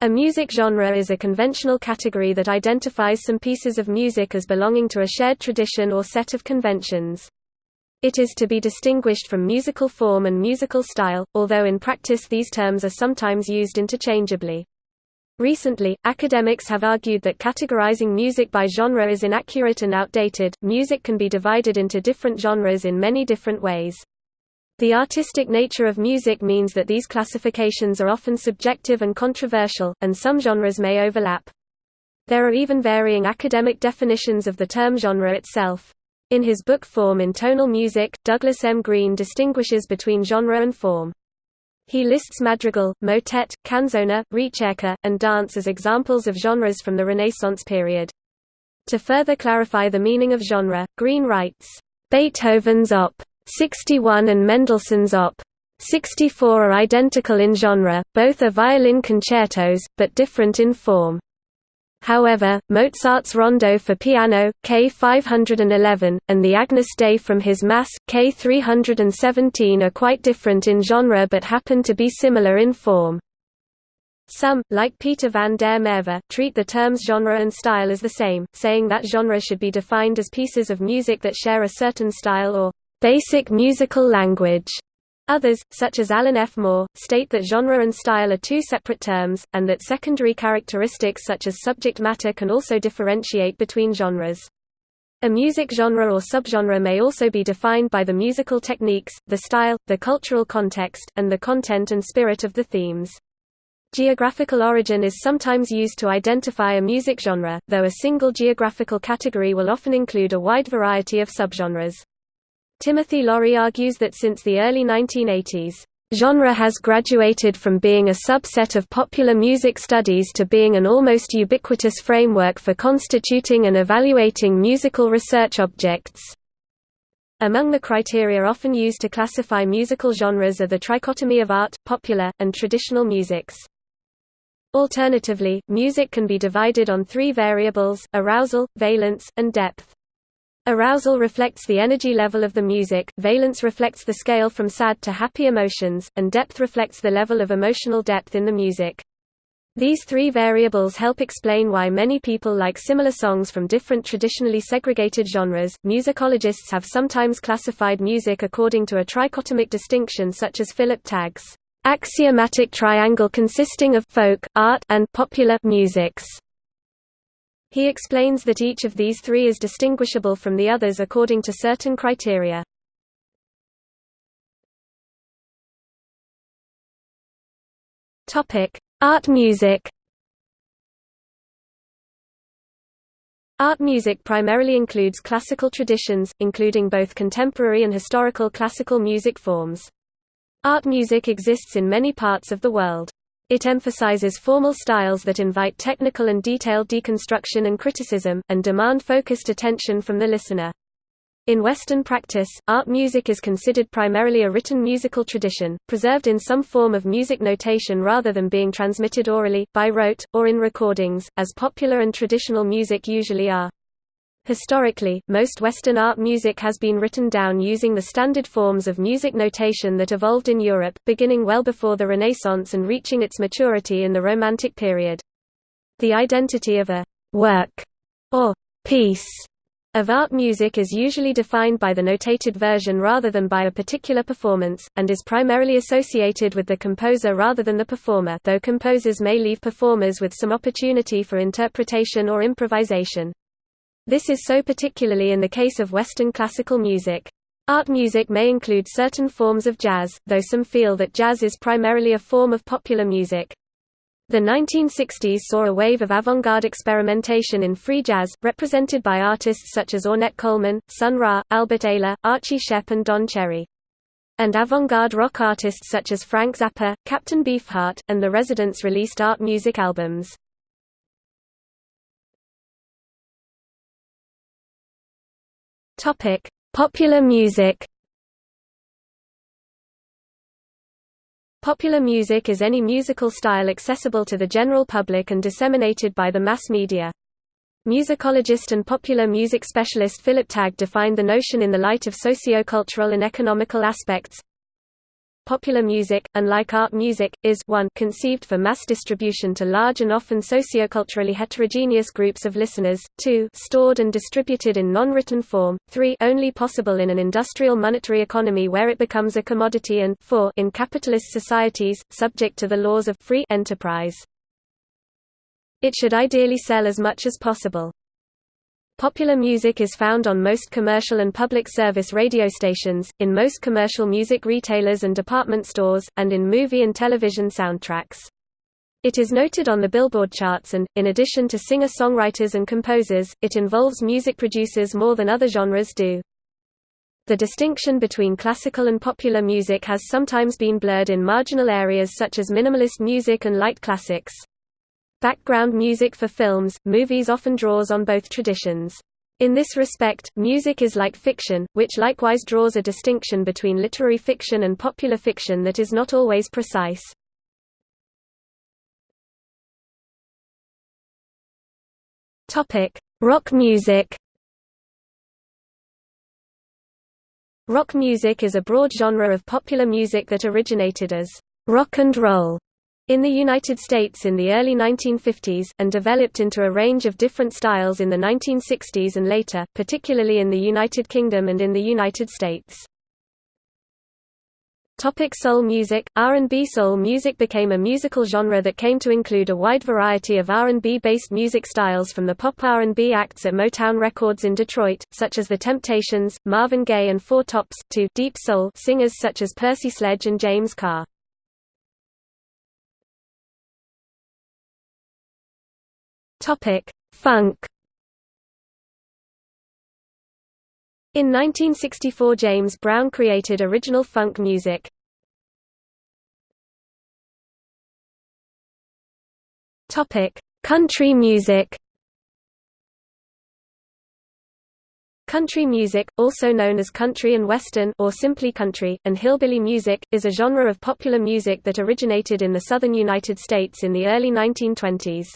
A music genre is a conventional category that identifies some pieces of music as belonging to a shared tradition or set of conventions. It is to be distinguished from musical form and musical style, although in practice these terms are sometimes used interchangeably. Recently, academics have argued that categorizing music by genre is inaccurate and outdated. Music can be divided into different genres in many different ways. The artistic nature of music means that these classifications are often subjective and controversial, and some genres may overlap. There are even varying academic definitions of the term genre itself. In his book Form in Tonal Music, Douglas M. Green distinguishes between genre and form. He lists madrigal, motet, canzona, ricercar, and dance as examples of genres from the Renaissance period. To further clarify the meaning of genre, Green writes, Beethoven's Op. 61 and Mendelssohn's Op. 64 are identical in genre, both are violin concertos, but different in form. However, Mozart's Rondo for piano, K 511, and the Agnus Dei from his Mass, K 317 are quite different in genre but happen to be similar in form. Some, like Peter van der Merwe, treat the terms genre and style as the same, saying that genre should be defined as pieces of music that share a certain style or basic musical language. Others, such as Alan F. Moore, state that genre and style are two separate terms, and that secondary characteristics such as subject matter can also differentiate between genres. A music genre or subgenre may also be defined by the musical techniques, the style, the cultural context, and the content and spirit of the themes. Geographical origin is sometimes used to identify a music genre, though a single geographical category will often include a wide variety of subgenres. Timothy Laurie argues that since the early 1980s, genre has graduated from being a subset of popular music studies to being an almost ubiquitous framework for constituting and evaluating musical research objects. Among the criteria often used to classify musical genres are the trichotomy of art, popular, and traditional musics. Alternatively, music can be divided on three variables, arousal, valence, and depth. Arousal reflects the energy level of the music, valence reflects the scale from sad to happy emotions, and depth reflects the level of emotional depth in the music. These three variables help explain why many people like similar songs from different traditionally segregated genres. Musicologists have sometimes classified music according to a trichotomic distinction such as Philip Tagg's axiomatic triangle consisting of folk, art, and popular musics. He explains that each of these three is distinguishable from the others according to certain criteria. Art music Art music primarily includes classical traditions, including both contemporary and historical classical music forms. Art music exists in many parts of the world. It emphasizes formal styles that invite technical and detailed deconstruction and criticism, and demand focused attention from the listener. In Western practice, art music is considered primarily a written musical tradition, preserved in some form of music notation rather than being transmitted orally, by rote, or in recordings, as popular and traditional music usually are. Historically, most Western art music has been written down using the standard forms of music notation that evolved in Europe, beginning well before the Renaissance and reaching its maturity in the Romantic period. The identity of a «work» or «piece» of art music is usually defined by the notated version rather than by a particular performance, and is primarily associated with the composer rather than the performer though composers may leave performers with some opportunity for interpretation or improvisation. This is so particularly in the case of Western classical music. Art music may include certain forms of jazz, though some feel that jazz is primarily a form of popular music. The 1960s saw a wave of avant-garde experimentation in free jazz, represented by artists such as Ornette Coleman, Sun Ra, Albert Ayler, Archie Shepp and Don Cherry. And avant-garde rock artists such as Frank Zappa, Captain Beefheart, and The Residents released art music albums. Topic: Popular music. Popular music is any musical style accessible to the general public and disseminated by the mass media. Musicologist and popular music specialist Philip Tagg defined the notion in the light of socio-cultural and economical aspects. Popular music, unlike art music, is 1 conceived for mass distribution to large and often socioculturally heterogeneous groups of listeners, 2 stored and distributed in non-written form, 3 only possible in an industrial monetary economy where it becomes a commodity and 4 in capitalist societies, subject to the laws of free enterprise. It should ideally sell as much as possible. Popular music is found on most commercial and public service radio stations, in most commercial music retailers and department stores, and in movie and television soundtracks. It is noted on the Billboard charts and, in addition to singer-songwriters and composers, it involves music producers more than other genres do. The distinction between classical and popular music has sometimes been blurred in marginal areas such as minimalist music and light classics. Background music for films, movies often draws on both traditions. In this respect, music is like fiction, which likewise draws a distinction between literary fiction and popular fiction that is not always precise. Rock music Rock music is a broad genre of popular music that originated as rock and roll in the United States in the early 1950s, and developed into a range of different styles in the 1960s and later, particularly in the United Kingdom and in the United States. Topic soul music R&B Soul music became a musical genre that came to include a wide variety of R&B based music styles from the pop R&B acts at Motown Records in Detroit, such as The Temptations, Marvin Gaye and Four Tops, to deep soul singers such as Percy Sledge and James Carr. Topic: Funk. In 1964 James Brown created original funk music. Topic: Country music. Country music, also known as country and western or simply country, and hillbilly music, is a genre of popular music that originated in the southern United States in the early 1920s.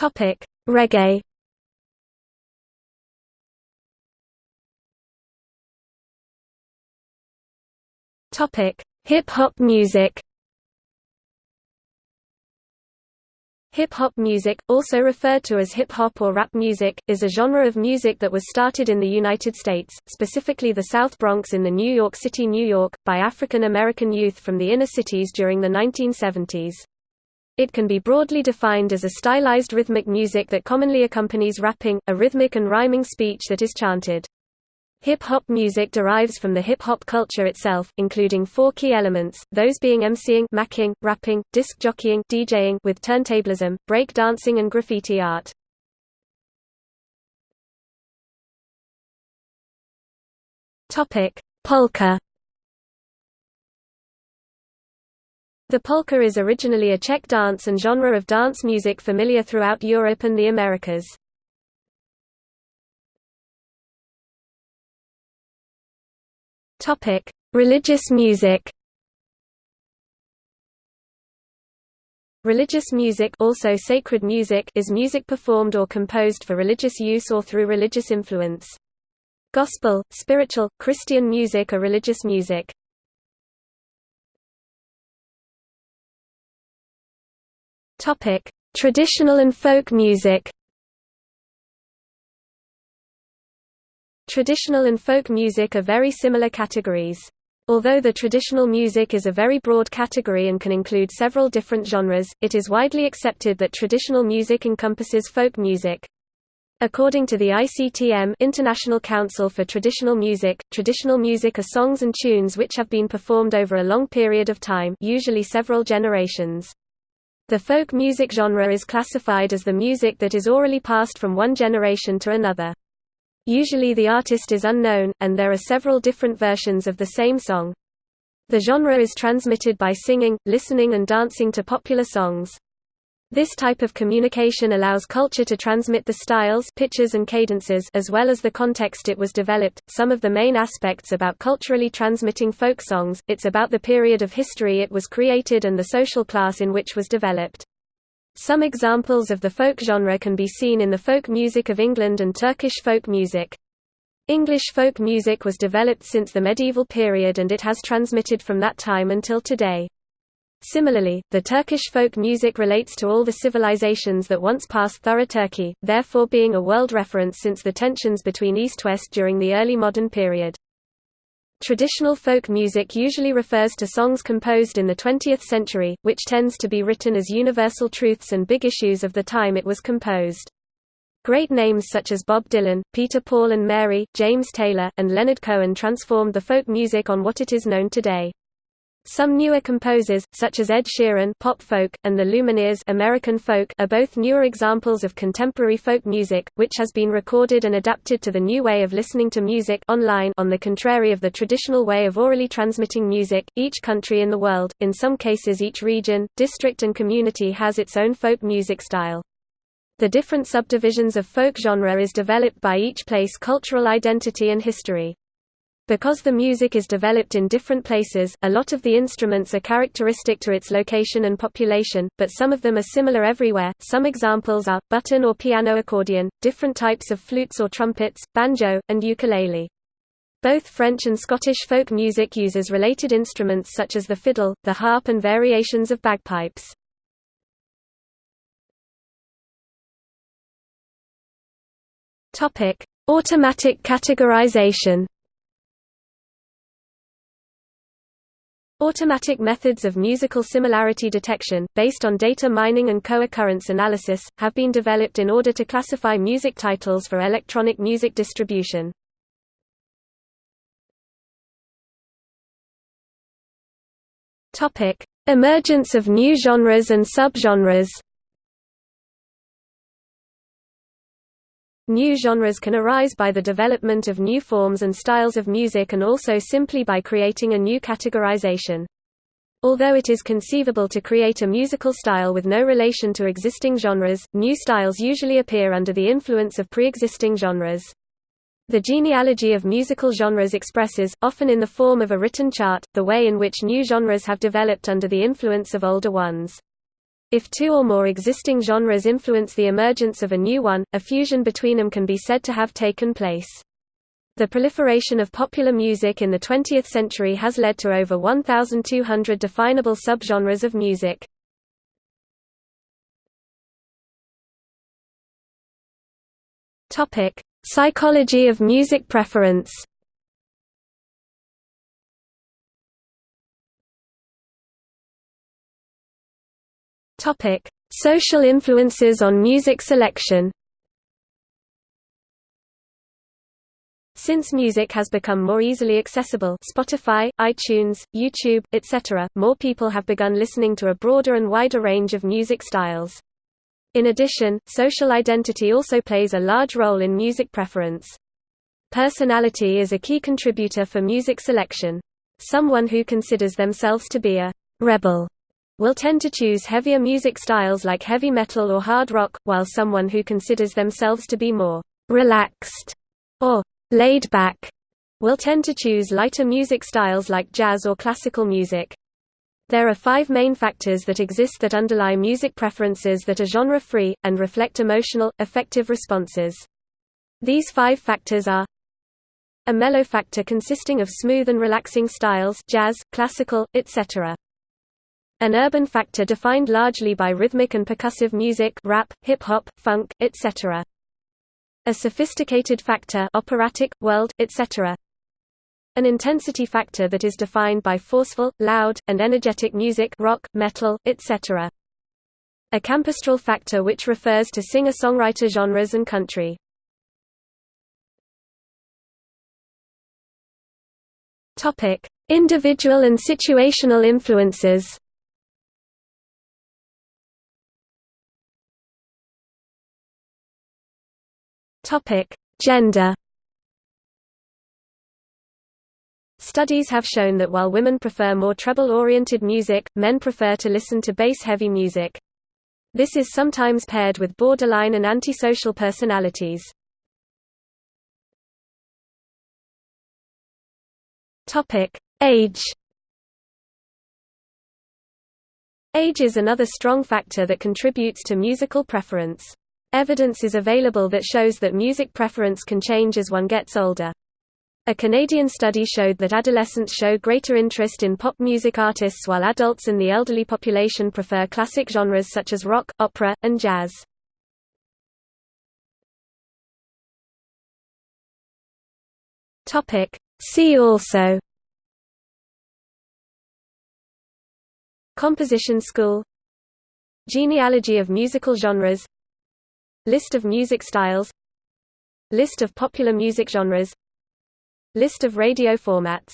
Topic: Reggae. Topic: Hip hop music. Hip-hop music, also referred to as hip-hop or rap music, is a genre of music that was started in the United States, specifically the South Bronx in the New York City, New York, by African American youth from the inner cities during the 1970s. It can be broadly defined as a stylized rhythmic music that commonly accompanies rapping, a rhythmic and rhyming speech that is chanted. Hip-hop music derives from the hip-hop culture itself, including four key elements, those being emceeing MCing, rapping, disc jockeying DJing with turntablism, break dancing and graffiti art. Polka The polka is originally a Czech dance and genre of dance music familiar throughout Europe and the Americas. Topic: Religious music. Religious music, also sacred music, is music performed or composed for religious use or through religious influence. Gospel, spiritual, Christian music are religious music. Topic: Traditional and folk music. Traditional and folk music are very similar categories. Although the traditional music is a very broad category and can include several different genres, it is widely accepted that traditional music encompasses folk music. According to the ICTM International Council for Traditional Music, traditional music are songs and tunes which have been performed over a long period of time usually several generations. The folk music genre is classified as the music that is orally passed from one generation to another. Usually the artist is unknown, and there are several different versions of the same song. The genre is transmitted by singing, listening and dancing to popular songs. This type of communication allows culture to transmit the styles, pitches and cadences as well as the context it was developed. Some of the main aspects about culturally transmitting folk songs, it's about the period of history it was created and the social class in which was developed. Some examples of the folk genre can be seen in the folk music of England and Turkish folk music. English folk music was developed since the medieval period and it has transmitted from that time until today. Similarly, the Turkish folk music relates to all the civilizations that once passed through Turkey, therefore being a world reference since the tensions between East-West during the early modern period. Traditional folk music usually refers to songs composed in the 20th century, which tends to be written as universal truths and big issues of the time it was composed. Great names such as Bob Dylan, Peter Paul and Mary, James Taylor, and Leonard Cohen transformed the folk music on what it is known today. Some newer composers, such as Ed Sheeran pop folk, and the Lumineers American folk, are both newer examples of contemporary folk music, which has been recorded and adapted to the new way of listening to music online on the contrary of the traditional way of orally transmitting music. Each country in the world, in some cases each region, district and community has its own folk music style. The different subdivisions of folk genre is developed by each place cultural identity and history. Because the music is developed in different places, a lot of the instruments are characteristic to its location and population, but some of them are similar everywhere. Some examples are button or piano accordion, different types of flutes or trumpets, banjo, and ukulele. Both French and Scottish folk music uses related instruments such as the fiddle, the harp and variations of bagpipes. Automatic categorization Automatic methods of musical similarity detection, based on data mining and co-occurrence analysis, have been developed in order to classify music titles for electronic music distribution. Emergence of new genres and subgenres New genres can arise by the development of new forms and styles of music and also simply by creating a new categorization. Although it is conceivable to create a musical style with no relation to existing genres, new styles usually appear under the influence of pre-existing genres. The genealogy of musical genres expresses, often in the form of a written chart, the way in which new genres have developed under the influence of older ones. If two or more existing genres influence the emergence of a new one, a fusion between them can be said to have taken place. The proliferation of popular music in the 20th century has led to over 1,200 definable subgenres of music. Psychology of music preference Topic: Social influences on music selection. Since music has become more easily accessible Spotify, iTunes, YouTube, etc., more people have begun listening to a broader and wider range of music styles. In addition, social identity also plays a large role in music preference. Personality is a key contributor for music selection. Someone who considers themselves to be a «rebel» will tend to choose heavier music styles like heavy metal or hard rock, while someone who considers themselves to be more relaxed or laid back will tend to choose lighter music styles like jazz or classical music. There are five main factors that exist that underlie music preferences that are genre-free, and reflect emotional, affective responses. These five factors are a mellow factor consisting of smooth and relaxing styles jazz, classical, etc. An urban factor defined largely by rhythmic and percussive music rap, hip-hop, funk, etc. A sophisticated factor operatic, world, etc. An intensity factor that is defined by forceful, loud, and energetic music rock, metal, etc. A campestral factor which refers to singer-songwriter genres and country. Individual and situational influences Topic: Gender. Studies have shown that while women prefer more treble-oriented music, men prefer to listen to bass-heavy music. This is sometimes paired with borderline and antisocial personalities. Topic: Age. Age is another strong factor that contributes to musical preference. Evidence is available that shows that music preference can change as one gets older. A Canadian study showed that adolescents show greater interest in pop music artists while adults and the elderly population prefer classic genres such as rock, opera, and jazz. See also Composition school Genealogy of musical genres List of music styles. List of popular music genres. List of radio formats